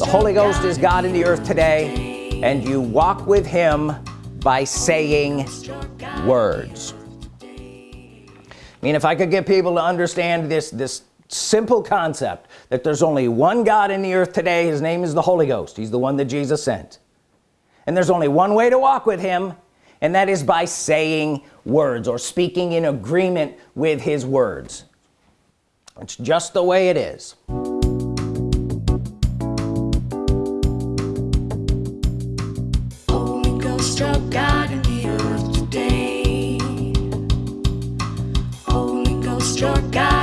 the Holy Ghost is God in the earth today and you walk with him by saying words. I mean if I could get people to understand this this simple concept that there's only one God in the earth today his name is the Holy Ghost. He's the one that Jesus sent. And there's only one way to walk with him and that is by saying words or speaking in agreement with his words. It's just the way it is your guide.